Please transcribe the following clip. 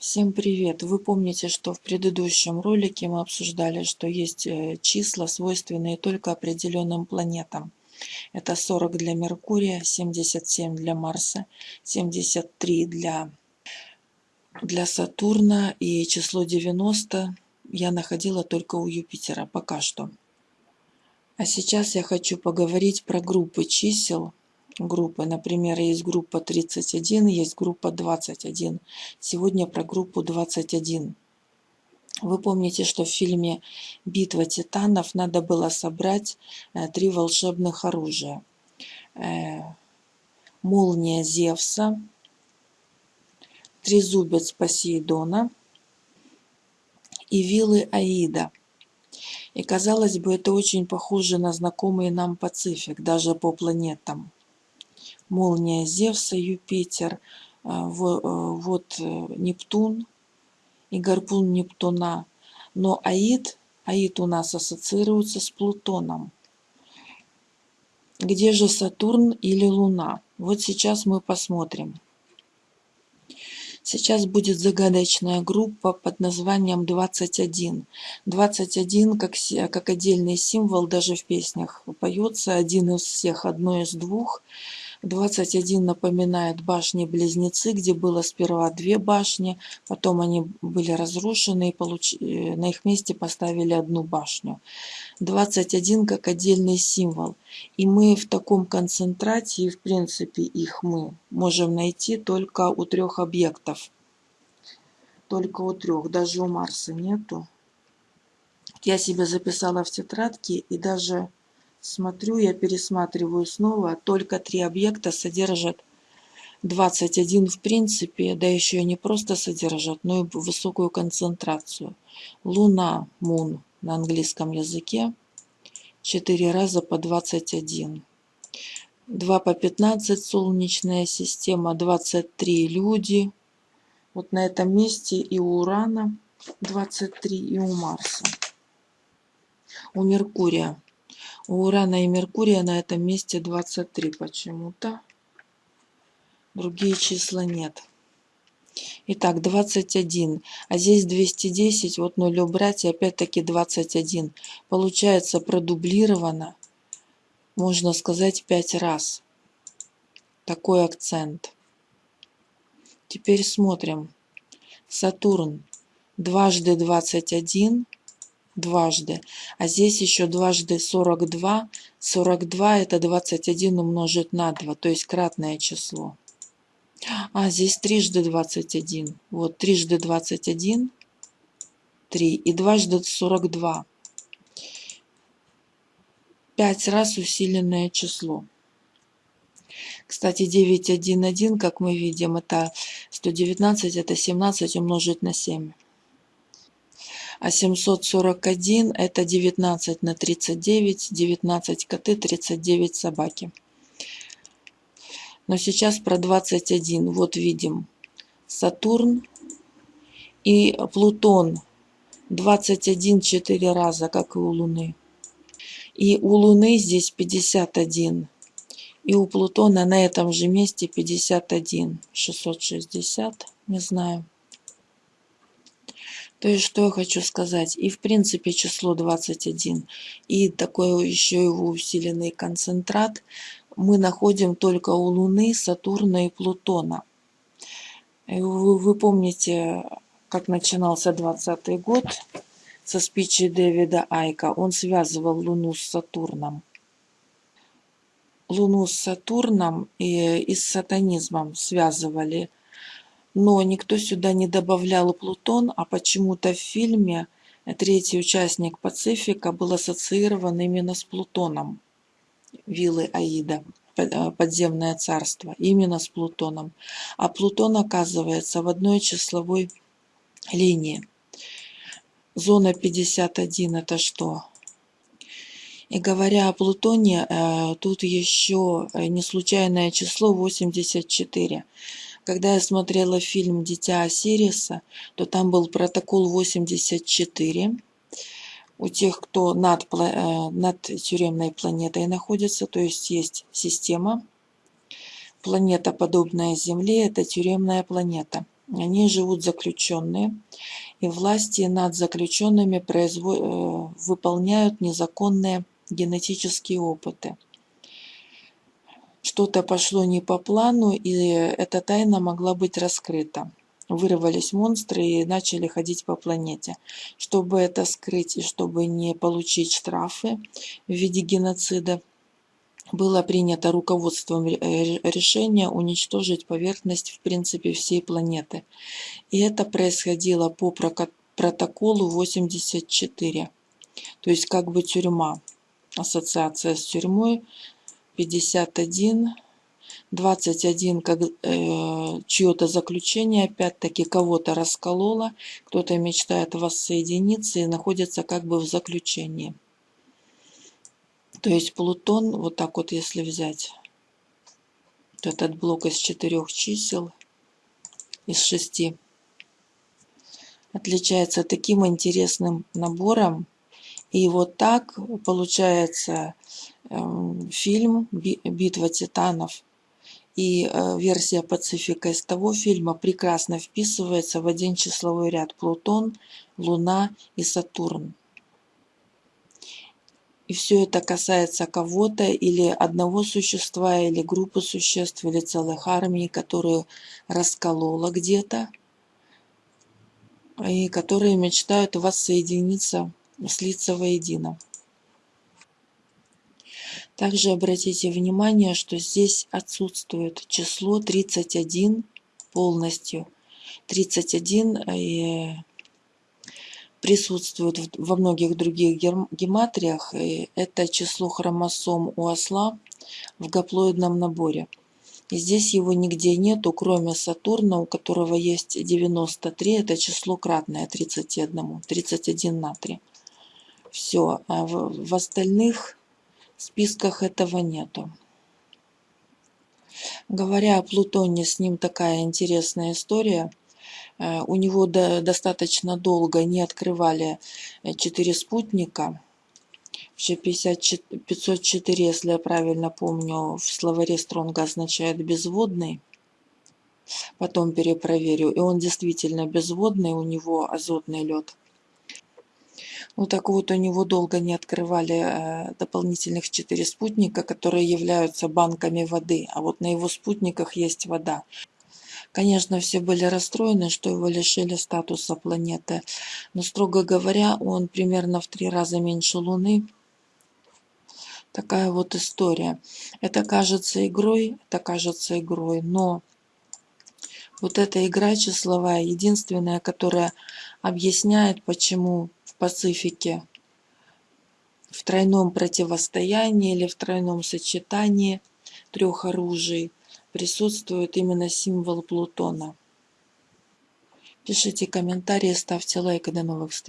Всем привет! Вы помните, что в предыдущем ролике мы обсуждали, что есть э, числа, свойственные только определенным планетам. Это 40 для Меркурия, 77 для Марса, 73 для, для Сатурна и число 90 я находила только у Юпитера пока что. А сейчас я хочу поговорить про группы чисел, группы. Например, есть группа 31, есть группа 21. Сегодня про группу 21. Вы помните, что в фильме «Битва титанов» надо было собрать э, три волшебных оружия. Э, молния Зевса, трезубец Посейдона и вилы Аида. И казалось бы, это очень похоже на знакомый нам Пацифик, даже по планетам молния Зевса, Юпитер, э, вот э, Нептун и гарпун Нептуна. Но Аид, Аид у нас ассоциируется с Плутоном. Где же Сатурн или Луна? Вот сейчас мы посмотрим. Сейчас будет загадочная группа под названием 21. 21 как, как отдельный символ даже в песнях поется, один из всех, одно из двух. 21 напоминает башни-близнецы, где было сперва две башни, потом они были разрушены и получ... Э, на их месте поставили одну башню. 21 как отдельный символ. И мы в таком концентрате, и в принципе их мы можем найти только у трех объектов. Только у трех, даже у Марса нету. Я себе записала в тетрадке и даже Смотрю, я пересматриваю снова. Только три объекта содержат 21 в принципе, да еще и не просто содержат, но и высокую концентрацию. Луна, Мун на английском языке, 4 раза по 21. 2 по 15 Солнечная система, 23 люди. Вот на этом месте и у Урана 23, и у Марса. У Меркурия у Урана и Меркурия на этом месте 23 почему-то. Другие числа нет. Итак, 21. А здесь 210. Вот 0 убрать и опять-таки 21. Получается продублировано, можно сказать, 5 раз. Такой акцент. Теперь смотрим. Сатурн. Дважды 21 дважды. А здесь еще дважды 42. 42 это 21 умножить на 2, то есть кратное число. А, здесь трижды 21. Вот, трижды 21, 3 и дважды 42. Пять раз усиленное число. Кстати, 911, как мы видим, это 119, это 17 умножить на 7 а 741 это 19 на 39, 19 коты, 39 собаки. Но сейчас про 21. Вот видим Сатурн и Плутон. 21 4 раза, как и у Луны. И у Луны здесь 51. И у Плутона на этом же месте 51. 660, не знаю. То есть, что я хочу сказать. И в принципе число 21, и такой еще его усиленный концентрат мы находим только у Луны, Сатурна и Плутона. И вы, вы помните, как начинался 20 год со спичи Дэвида Айка. Он связывал Луну с Сатурном. Луну с Сатурном и, и с сатанизмом связывали – но никто сюда не добавлял Плутон, а почему-то в фильме третий участник Пацифика был ассоциирован именно с Плутоном. Виллы Аида, э, подземное царство, именно с Плутоном. А Плутон оказывается в одной числовой линии. Зона 51 это что? И говоря о Плутоне, э, тут еще э, не случайное число 84. Когда я смотрела фильм «Дитя Осириса», то там был протокол 84. У тех, кто над, э, над тюремной планетой находится, то есть есть система, планета, подобная Земле, это тюремная планета. Они живут заключенные, и власти над заключенными производ... Э, выполняют незаконные генетические опыты. Что-то пошло не по плану, и эта тайна могла быть раскрыта. Вырвались монстры и начали ходить по планете. Чтобы это скрыть и чтобы не получить штрафы в виде геноцида, было принято руководством э, решение уничтожить поверхность в принципе всей планеты. И это происходило по протоколу 84. То есть как бы тюрьма, ассоциация с тюрьмой 51, 21 как э, чье-то заключение опять-таки кого-то раскололо, кто-то мечтает воссоединиться и находится как бы в заключении. То есть Плутон, вот так вот если взять, этот блок из четырех чисел, из шести, отличается таким интересным набором. И вот так получается э, фильм «Битва титанов» и э, версия Пацифика из того фильма прекрасно вписывается в один числовой ряд Плутон, Луна и Сатурн. И все это касается кого-то или одного существа, или группы существ, или целых армий, которые расколола где-то, и которые мечтают воссоединиться, слиться воедино. Также обратите внимание, что здесь отсутствует число 31 полностью. 31 и присутствует во многих других гематриях. Это число хромосом у осла в гаплоидном наборе. И здесь его нигде нету, кроме Сатурна, у которого есть 93, это число кратное 31, 31 на 3. Все, а в, в остальных списках этого нету. Говоря о Плутоне, с ним такая интересная история. Э, у него достаточно долго не открывали э, четыре спутника. Вообще 504, если я правильно помню, в словаре Стронга означает безводный. Потом перепроверю. И он действительно безводный, у него азотный лед. Ну так вот, у него долго не открывали э, дополнительных четыре спутника, которые являются банками воды. А вот на его спутниках есть вода. Конечно, все были расстроены, что его лишили статуса планеты, но, строго говоря, он примерно в три раза меньше Луны. Такая вот история. Это кажется игрой, это кажется игрой, но вот эта игра числовая, единственная, которая объясняет, почему в Пацифике в тройном противостоянии или в тройном сочетании трех оружий присутствует именно символ Плутона. Пишите комментарии, ставьте лайк и до новых встреч.